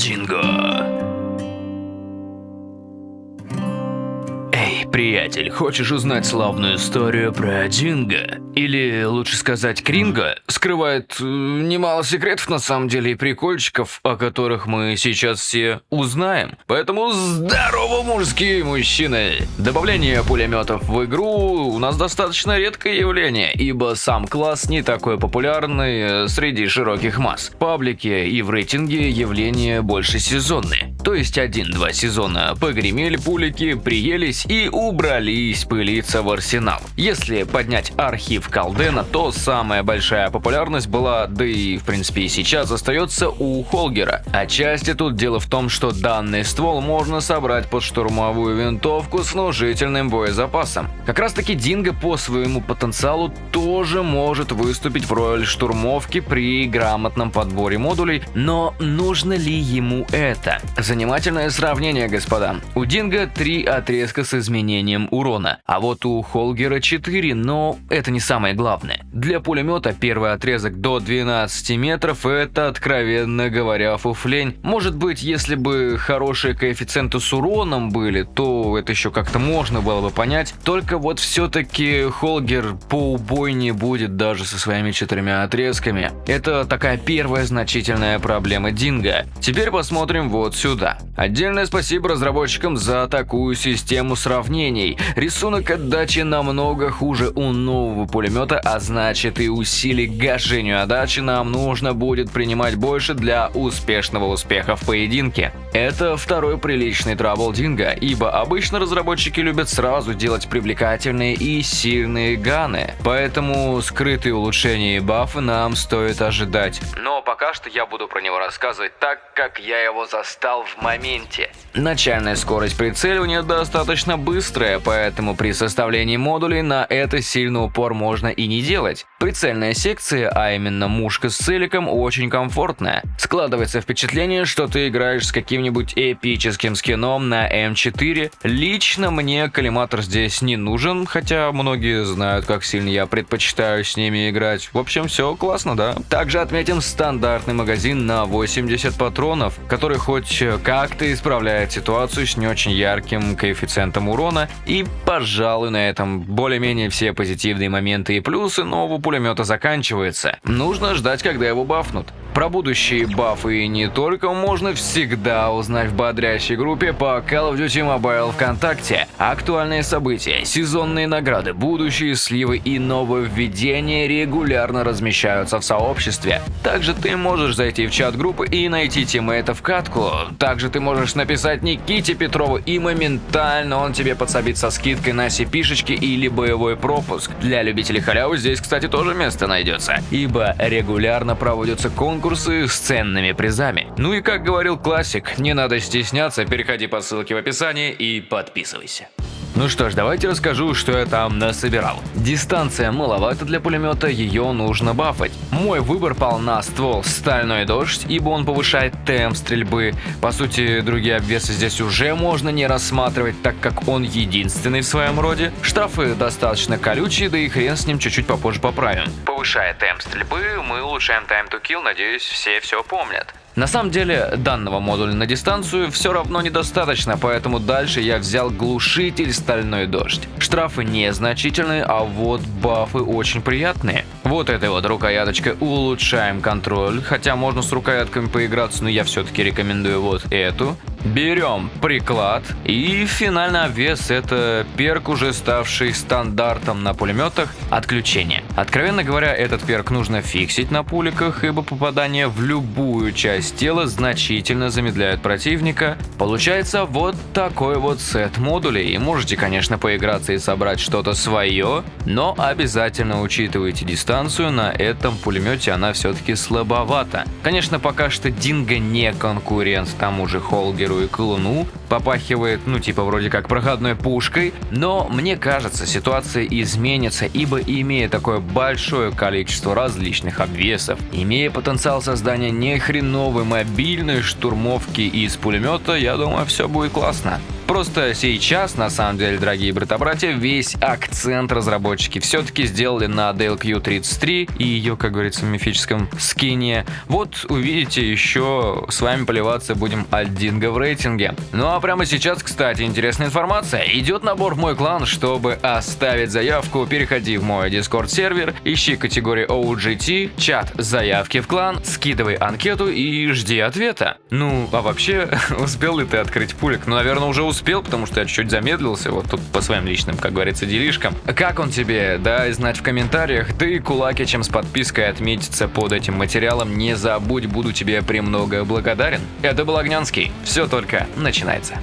Динго. Эй, приятель, хочешь узнать славную историю про Динго? Или, лучше сказать, Кринго? Скрывает э, немало секретов на самом деле и прикольчиков, о которых мы сейчас все узнаем. Поэтому здорово, мужские мужчины! Добавление пулеметов в игру у нас достаточно редкое явление, ибо сам класс не такой популярный э, среди широких масс. В паблике и в рейтинге явление больше сезонные. То есть один-два сезона погремели пулики, приелись и убрались пылиться в арсенал. Если поднять архив Калдена, то самая большая популярность была, да и в принципе и сейчас остается у Холгера. Отчасти тут дело в том, что данный ствол можно собрать под штурмовую винтовку с внушительным боезапасом. Как раз таки Динго по своему потенциалу тоже может выступить в роли штурмовки при грамотном подборе модулей, но нужно ли ему это? Занимательное сравнение, господа. У Динго три отрезка с изменением урона, а вот у Холгера 4, но это не самое главное. Для пулемета первый отрезок до 12 метров это, откровенно говоря, фуфлень. Может быть, если бы хорошие коэффициенты с уроном были, то это еще как-то можно было бы понять. Только вот все-таки Холгер по убойнее будет даже со своими четырьмя отрезками. Это такая первая значительная проблема Динго. Теперь посмотрим вот сюда. Отдельное спасибо разработчикам за такую систему сравнений. Рисунок отдачи намного хуже у нового пулемета, а значит и усилий к гашению отдачи нам нужно будет принимать больше для успешного успеха в поединке. Это второй приличный трабл Динго, ибо обычно разработчики любят сразу делать привлекательные и сильные ганы, поэтому скрытые улучшения и бафы нам стоит ожидать. Но пока что я буду про него рассказывать так, как я его застал в моменте. Начальная скорость прицеливания достаточно быстрая, поэтому при составлении модулей на это сильный упор можно и не делать. Прицельная секция, а именно мушка с целиком, очень комфортная. Складывается впечатление, что ты играешь с каким-нибудь эпическим скином на М4. Лично мне коллиматор здесь не нужен, хотя многие знают, как сильно я предпочитаю с ними играть. В общем, все классно, да? Также отметим стандартный магазин на 80 патронов, который хоть как-то исправляет ситуацию с не очень ярким коэффициентом урона. И, пожалуй, на этом более-менее все позитивные моменты и плюсы нового пулемета заканчиваются. Нужно ждать, когда его бафнут. Про будущие бафы и не только можно всегда узнать в бодрящей группе по Call of Duty Mobile ВКонтакте. Актуальные события, сезонные награды, будущие сливы и нововведения регулярно размещаются в сообществе. Также ты можешь зайти в чат группы и найти тиммейта в катку. Также ты можешь написать Никите Петрову и моментально он тебе подсобит со скидкой на cp или боевой пропуск. Для любителей халявы здесь, кстати, тоже место найдется, ибо регулярно проводятся конкурсы конкурсы с ценными призами. Ну и как говорил классик, не надо стесняться, переходи по ссылке в описании и подписывайся. Ну что ж, давайте расскажу, что я там насобирал. Дистанция маловато для пулемета, ее нужно бафать. Мой выбор пал на ствол «Стальной дождь», ибо он повышает темп стрельбы. По сути, другие обвесы здесь уже можно не рассматривать, так как он единственный в своем роде. Штрафы достаточно колючие, да и хрен с ним чуть-чуть попозже поправим. Повышая темп стрельбы, мы улучшаем time to kill, надеюсь, все все помнят. На самом деле, данного модуля на дистанцию все равно недостаточно, поэтому дальше я взял глушитель «Стальной дождь». Штрафы незначительные, а вот бафы очень приятные. Вот этой вот рукояточкой улучшаем контроль, хотя можно с рукоятками поиграться, но я все-таки рекомендую вот эту. Берем приклад и финальный обвес это перк, уже ставший стандартом на пулеметах, отключение. Откровенно говоря, этот перк нужно фиксить на пуликах, ибо попадание в любую часть тела значительно замедляет противника. Получается вот такой вот сет модулей. И можете, конечно, поиграться и собрать что-то свое, но обязательно учитывайте дистанцию, на этом пулемете она все-таки слабовата. Конечно, пока что Динго не конкурент тому же Холгеру и Колуну, попахивает, ну типа вроде как проходной пушкой, но мне кажется ситуация изменится, ибо имея такое большое количество различных обвесов, имея потенциал создания нехреновой мобильной штурмовки из пулемета, я думаю все будет классно. Просто сейчас, на самом деле, дорогие брата-братья, весь акцент разработчики все-таки сделали на DLQ-33 и ее, как говорится, мифическом скине. Вот увидите еще, с вами поливаться будем от в рейтинге. Ну а прямо сейчас, кстати, интересная информация. Идет набор в мой клан, чтобы оставить заявку, переходи в мой Discord сервер, ищи категорию OGT, чат заявки в клан, скидывай анкету и жди ответа. Ну, а вообще, успел ли ты открыть пулик? Ну, наверное, уже успел, потому что я чуть-чуть замедлился, вот тут по своим личным, как говорится, делишкам. Как он тебе? Дай знать в комментариях, да и кулаки, чем с подпиской отметиться под этим материалом, не забудь, буду тебе премного благодарен. Это был Огнянский, все только начинается.